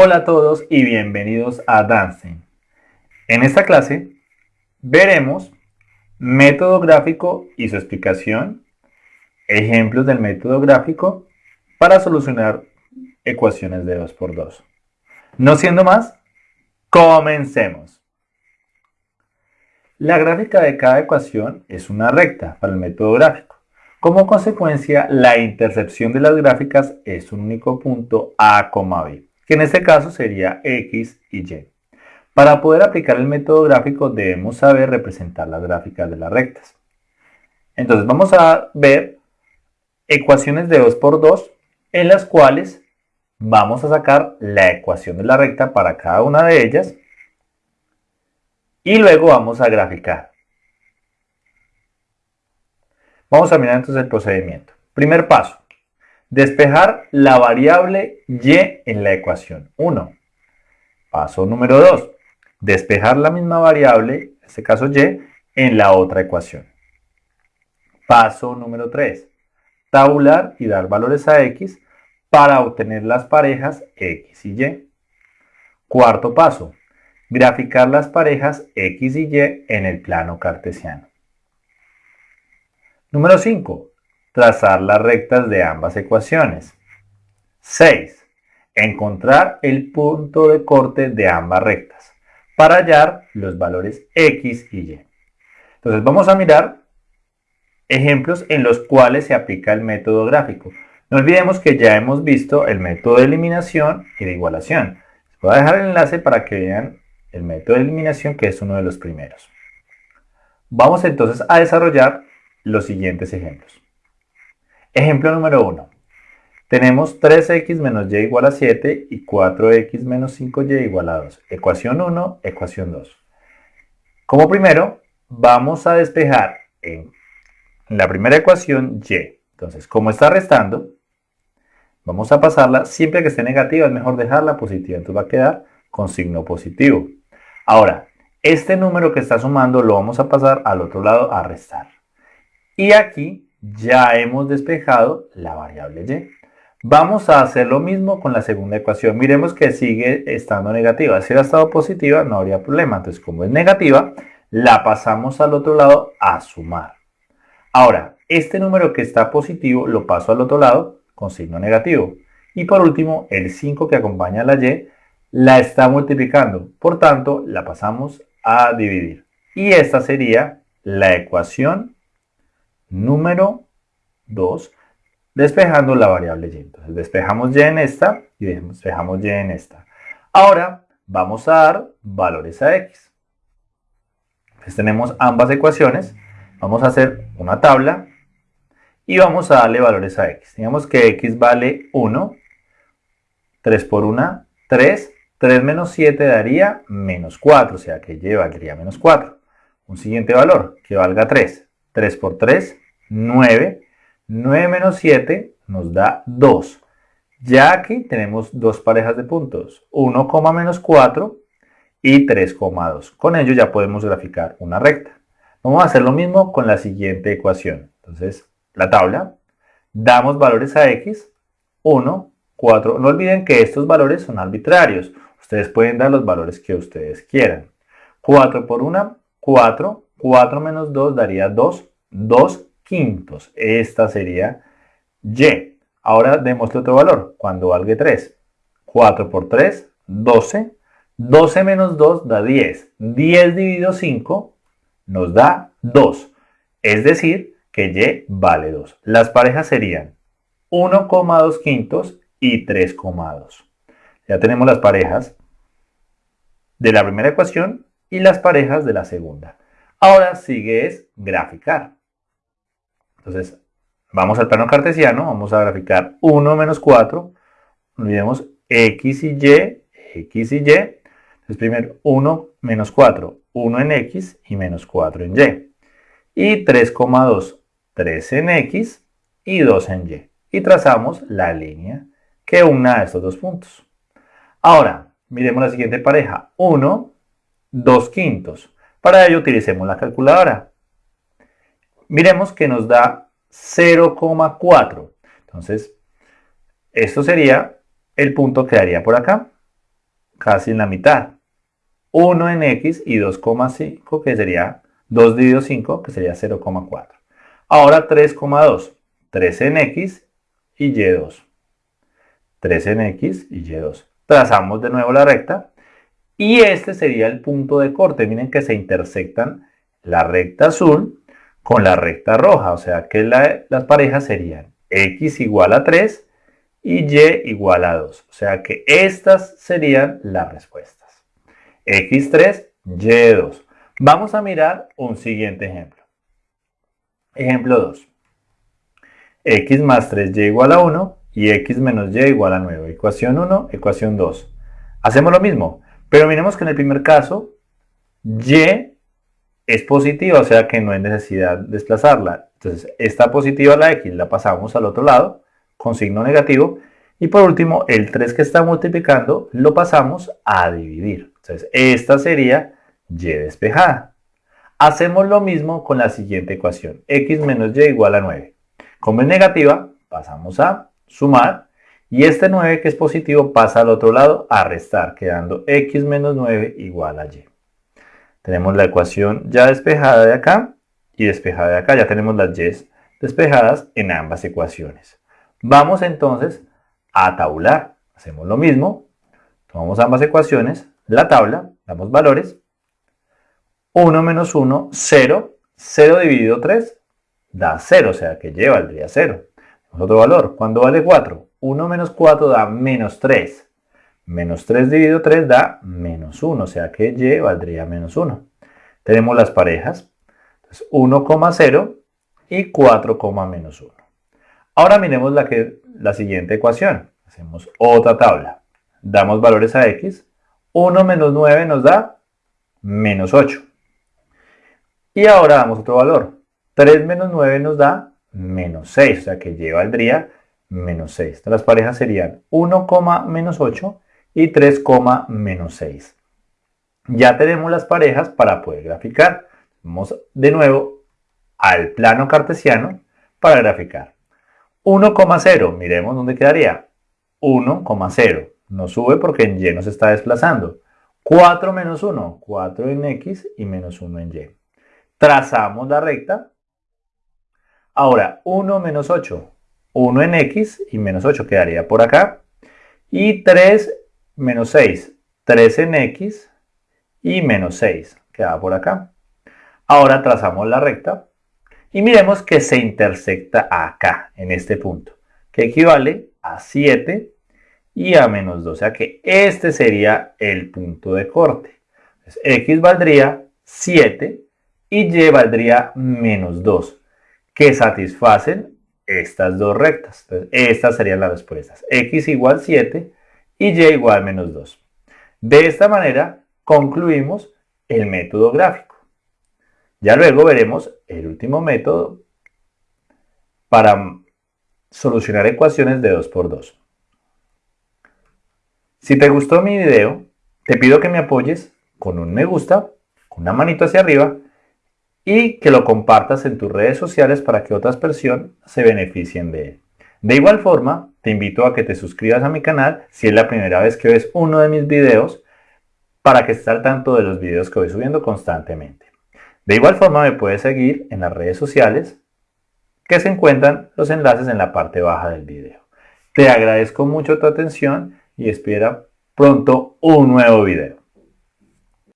Hola a todos y bienvenidos a Dancing. En esta clase veremos método gráfico y su explicación, ejemplos del método gráfico para solucionar ecuaciones de 2x2. No siendo más, comencemos. La gráfica de cada ecuación es una recta para el método gráfico. Como consecuencia, la intercepción de las gráficas es un único punto A, B que en este caso sería X y Y. Para poder aplicar el método gráfico debemos saber representar las gráficas de las rectas. Entonces vamos a ver ecuaciones de 2 por 2 en las cuales vamos a sacar la ecuación de la recta para cada una de ellas y luego vamos a graficar. Vamos a mirar entonces el procedimiento. Primer paso, Despejar la variable y en la ecuación 1. Paso número 2. Despejar la misma variable, en este caso y, en la otra ecuación. Paso número 3. Tabular y dar valores a x para obtener las parejas x y y. Cuarto paso. Graficar las parejas x y y en el plano cartesiano. Número 5 trazar las rectas de ambas ecuaciones. 6. Encontrar el punto de corte de ambas rectas para hallar los valores x y y. Entonces vamos a mirar ejemplos en los cuales se aplica el método gráfico. No olvidemos que ya hemos visto el método de eliminación y de igualación. Voy a dejar el enlace para que vean el método de eliminación que es uno de los primeros. Vamos entonces a desarrollar los siguientes ejemplos. Ejemplo número 1. Tenemos 3x menos y igual a 7 y 4x menos 5y igual a 2. Ecuación 1, ecuación 2. Como primero, vamos a despejar en la primera ecuación y. Entonces, como está restando, vamos a pasarla, siempre que esté negativa es mejor dejarla positiva, entonces va a quedar con signo positivo. Ahora, este número que está sumando lo vamos a pasar al otro lado a restar. Y aquí ya hemos despejado la variable y. Vamos a hacer lo mismo con la segunda ecuación. Miremos que sigue estando negativa. Si hubiera estado positiva no habría problema. Entonces como es negativa, la pasamos al otro lado a sumar. Ahora, este número que está positivo lo paso al otro lado con signo negativo. Y por último, el 5 que acompaña a la y la está multiplicando. Por tanto, la pasamos a dividir. Y esta sería la ecuación número 2, despejando la variable y. Entonces despejamos y en esta y despejamos y en esta. Ahora vamos a dar valores a x. Entonces tenemos ambas ecuaciones. Vamos a hacer una tabla y vamos a darle valores a x. Digamos que x vale 1, 3 por 1, 3, 3 menos 7 daría menos 4, o sea que y valdría menos 4. Un siguiente valor que valga 3. 3 por 3, 9. 9 menos 7 nos da 2. Ya aquí tenemos dos parejas de puntos, 1, menos 4 y 3,2. Con ello ya podemos graficar una recta. Vamos a hacer lo mismo con la siguiente ecuación. Entonces, la tabla, damos valores a x, 1, 4. No olviden que estos valores son arbitrarios. Ustedes pueden dar los valores que ustedes quieran. 4 por 1, 4. 4 menos 2 daría 2. 2 quintos. Esta sería y. Ahora demuestre otro valor. Cuando valga 3. 4 por 3, 12. 12 menos 2 da 10. 10 dividido 5 nos da 2. Es decir, que y vale 2. Las parejas serían 1,2 quintos y 3,2. Ya tenemos las parejas de la primera ecuación y las parejas de la segunda. Ahora sigue es graficar. Entonces, vamos al plano cartesiano, vamos a graficar 1 menos 4, olvidemos x y y, x y y. Entonces, primero 1 menos 4, 1 en x y menos 4 en y. Y 3,2, 3 en x y 2 en y. Y trazamos la línea que una a estos dos puntos. Ahora, miremos la siguiente pareja. 1, 2 quintos. Para ello utilicemos la calculadora. Miremos que nos da 0,4. Entonces, esto sería el punto que daría por acá. casi en la mitad. 1 en x y 2,5 que sería 2 dividido 5 que sería 0,4. Ahora 3,2. 3 en x y y2. 3 en x y y2. Trazamos de nuevo la recta y este sería el punto de corte. Miren que se intersectan la recta azul con la recta roja. O sea que las parejas serían x igual a 3 y y igual a 2. O sea que estas serían las respuestas. x3, y2. Vamos a mirar un siguiente ejemplo. Ejemplo 2. x más 3y igual a 1 y x menos y igual a 9. Ecuación 1, ecuación 2. Hacemos lo mismo, pero miremos que en el primer caso y es positiva, o sea que no hay necesidad de desplazarla. Entonces, esta positiva, la x, la pasamos al otro lado con signo negativo. Y por último, el 3 que está multiplicando lo pasamos a dividir. Entonces, esta sería y despejada. Hacemos lo mismo con la siguiente ecuación. x menos y igual a 9. Como es negativa, pasamos a sumar. Y este 9 que es positivo pasa al otro lado a restar, quedando x menos 9 igual a y. Tenemos la ecuación ya despejada de acá y despejada de acá. Ya tenemos las y despejadas en ambas ecuaciones. Vamos entonces a tabular. Hacemos lo mismo. Tomamos ambas ecuaciones, la tabla, damos valores. 1 menos 1, 0. 0 dividido 3 da 0, o sea que y valdría 0. Otro valor. ¿Cuándo vale 4? 1 menos 4 da menos 3. Menos 3 dividido 3 da menos 1, o sea que y valdría menos 1. Tenemos las parejas, 1,0 y 4, menos 1. Ahora miremos la, que, la siguiente ecuación. Hacemos otra tabla. Damos valores a x. 1 menos 9 nos da menos 8. Y ahora damos otro valor. 3 menos 9 nos da menos 6, o sea que y valdría menos 6. Las parejas serían 1, menos 8 y 3, menos 6. Ya tenemos las parejas para poder graficar. Vamos de nuevo al plano cartesiano para graficar. 1,0, miremos dónde quedaría. 1,0. No sube porque en y nos está desplazando. 4 menos 1, 4 en x y menos 1 en y. Trazamos la recta. Ahora, 1 menos 8, 1 en x y menos 8 quedaría por acá. Y 3 menos 6, 3 en x y menos 6, queda por acá. Ahora trazamos la recta y miremos que se intersecta acá, en este punto, que equivale a 7 y a menos 2. O sea que este sería el punto de corte. Entonces, x valdría 7 y y valdría menos 2, que satisfacen estas dos rectas. Estas serían las respuestas. x igual 7 y y igual menos 2. De esta manera concluimos el método gráfico. Ya luego veremos el último método para solucionar ecuaciones de 2 por 2. Si te gustó mi video, te pido que me apoyes con un me gusta, con una manito hacia arriba y que lo compartas en tus redes sociales para que otras personas se beneficien de él. De igual forma, te invito a que te suscribas a mi canal si es la primera vez que ves uno de mis videos para que estés al tanto de los videos que voy subiendo constantemente. De igual forma me puedes seguir en las redes sociales que se encuentran los enlaces en la parte baja del video. Te agradezco mucho tu atención y espera pronto un nuevo video.